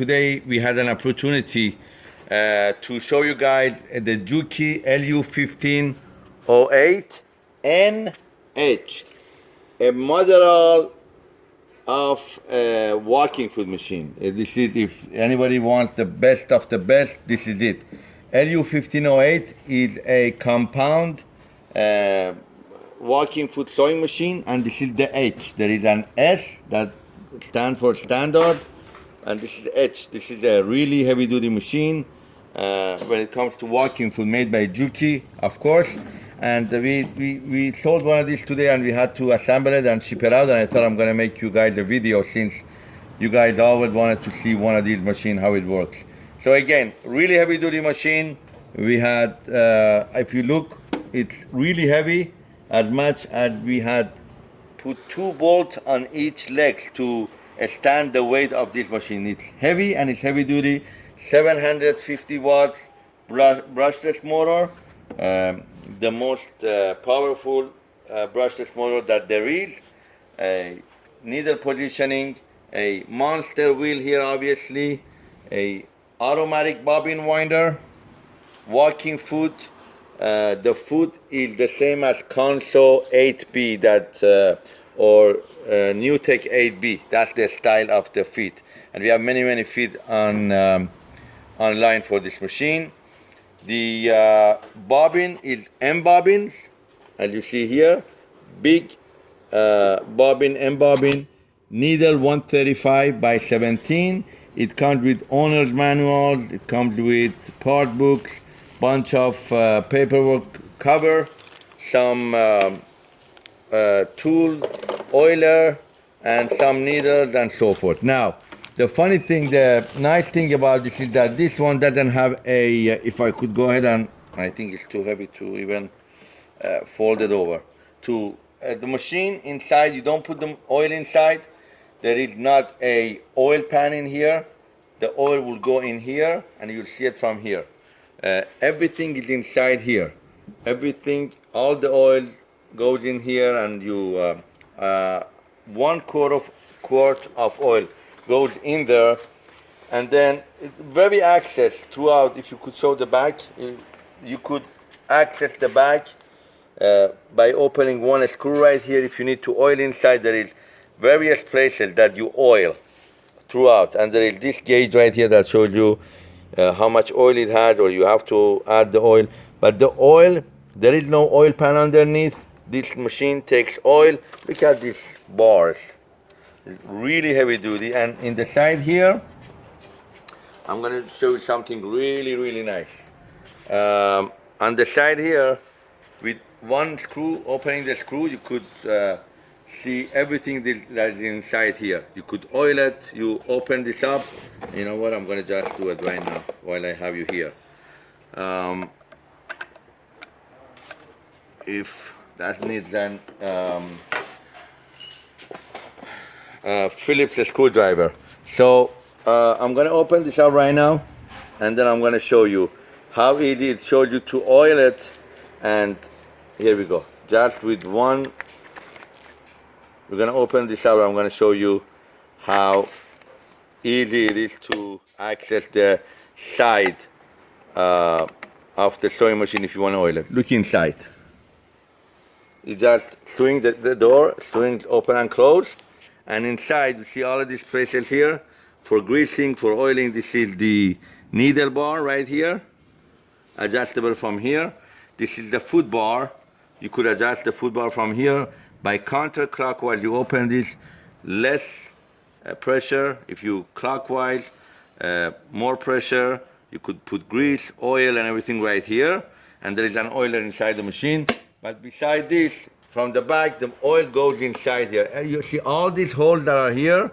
today we had an opportunity uh, to show you guys the Juki LU1508 NH, a model of a walking foot machine. Uh, This is if anybody wants the best of the best, this is it. LU1508 is a compound uh, walking foot sewing machine, and this is the H. There is an S that stands for standard, and this is H. This is a really heavy-duty machine uh, when it comes to walking foot made by Juki, of course. And we, we, we sold one of these today and we had to assemble it and ship it out. And I thought I'm gonna make you guys a video since you guys always wanted to see one of these machines, how it works. So again, really heavy duty machine. We had, uh, if you look, it's really heavy as much as we had put two bolts on each legs to stand the weight of this machine. It's heavy and it's heavy duty, 750 watts brush, brushless motor, um, the most uh, powerful uh, brushless motor that there is. A needle positioning, a monster wheel here obviously, a automatic bobbin winder, walking foot. Uh, the foot is the same as Consew 8B that uh, or uh, Newtech 8B. That's the style of the feet, and we have many many feet on um, online for this machine. The uh, bobbin is M bobbins, as you see here, big uh, bobbin M bobbin, needle 135 by 17. It comes with owner's manuals. It comes with part books, bunch of uh, paperwork cover, some um, uh, tool, oiler, and some needles and so forth. Now, the funny thing, the nice thing about this is that this one doesn't have a, uh, if I could go ahead and, I think it's too heavy to even uh, fold it over. To uh, the machine inside, you don't put the oil inside. There is not a oil pan in here. The oil will go in here and you'll see it from here. Uh, everything is inside here. Everything, all the oil goes in here and you, uh, uh, one quart of, quart of oil goes in there. And then very access throughout if you could show the back you, could access the back uh, by opening one screw right here. If you need to oil inside there is various places that you oil throughout. And there is this gauge right here that shows you uh, how much oil it has or you have to add the oil. But the oil there is no oil pan underneath this machine takes oil. Look at these bars. It's really heavy duty. And in the side here I'm gonna show you something really really nice. Um, on the side here with one screw opening the screw you could uh, see everything that is inside here. You could oil it. You open this up. You know what? I'm gonna just do it right now while I have you here. Um, if that needs an um, Phillips screwdriver. So uh, I'm gonna open this up right now and then I'm gonna show you how easy it shows you to oil it and here we go. Just with one, we're gonna open this up I'm gonna show you how easy it is to access the side uh, of the sewing machine if you want to oil it. Look inside. You just swing the, the door, swing open and close. And inside you see all of these places here for greasing for oiling. This is the needle bar right here adjustable from here. This is the foot bar. You could adjust the foot bar from here by counterclockwise. You open this less uh, pressure. If you clockwise uh, more pressure you could put grease oil and everything right here. And there is an oiler inside the machine but beside this from the back, the oil goes inside here. And you see all these holes that are here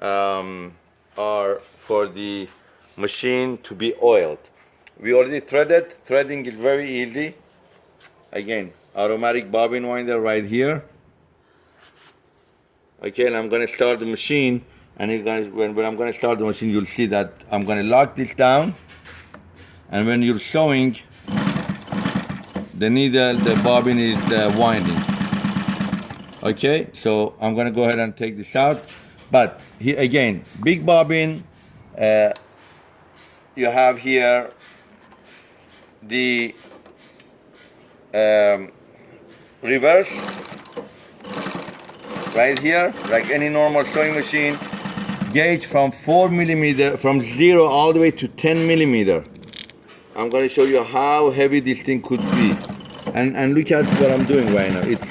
um, are for the machine to be oiled. We already threaded. Threading is very easy. Again, automatic bobbin winder right here. Okay, and I'm going to start the machine. And gonna, when, when I'm going to start the machine, you'll see that I'm going to lock this down. And when you're sewing, the needle, the bobbin is uh, winding. Okay, so I'm gonna go ahead and take this out. But here again, big bobbin, Uh, you have here the um, reverse right here like any normal sewing machine gauge from 4 millimeter from 0 all the way to 10 millimeter I'm going to show you how heavy this thing could be. And and look at what I'm doing right now. It's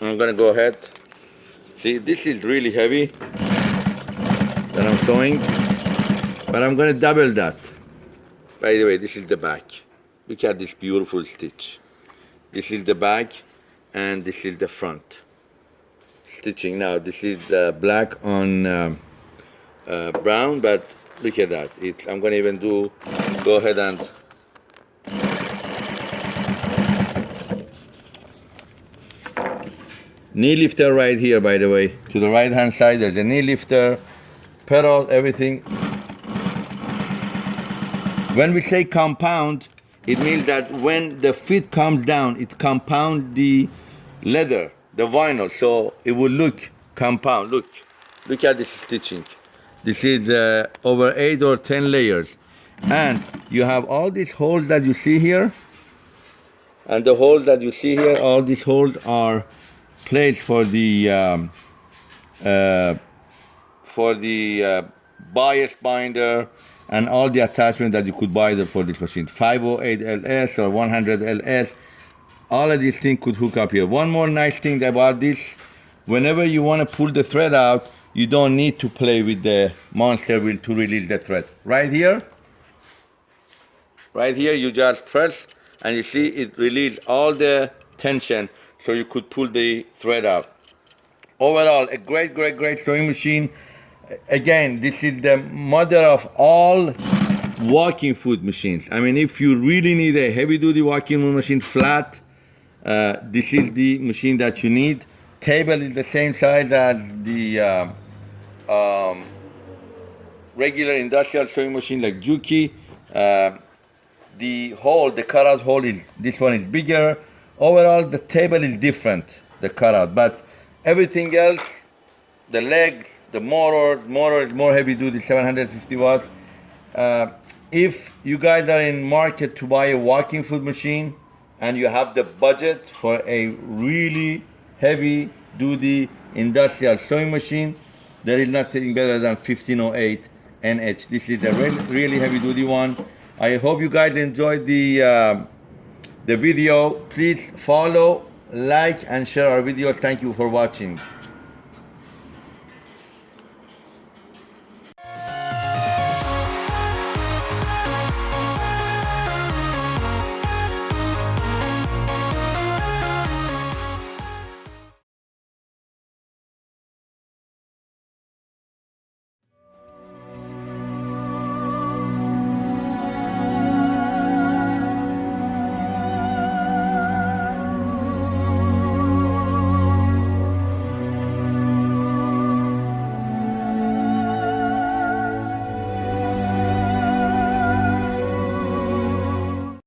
I'm going to go ahead. See this is really heavy that I'm sewing but I'm going to double that. By the way this is the back. Look at this beautiful stitch. This is the back and this is the front. Stitching. Now this is uh, black on um, uh, brown but look at that. It, I'm gonna even do go ahead and knee lifter right here by the way. To the right hand side there's a knee lifter pedal everything. When we say compound it means that when the feet comes down it compounds the leather the vinyl. So it will look compound. Look look at this stitching this is uh, over eight or ten layers. And you have all these holes that you see here. And the holes that you see here all these holes are placed for the um, uh, for the uh, bias binder and all the attachments that you could buy for this machine. 508 ls or 100 ls all of these things could hook up here. One more nice thing about this whenever you want to pull the thread out you don't need to play with the monster wheel to release the thread right here. Right here you just press and you see it release all the tension so you could pull the thread out. Overall a great great great sewing machine. Again this is the mother of all walking foot machines. I mean if you really need a heavy duty walking foot machine flat uh, this is the machine that you need. Table is the same size as the uh, um, regular industrial sewing machine like Juki. Uh, the hole, the cutout hole is, this one is bigger. Overall, the table is different, the cutout, but everything else, the legs, the motor, motor is more heavy duty, 750 watts. Uh, if you guys are in market to buy a walking foot machine and you have the budget for a really heavy duty industrial sewing machine, there is nothing better than 1508 NH. This is a really, really heavy duty one. I hope you guys enjoyed the, uh, the video. Please follow, like, and share our videos. Thank you for watching.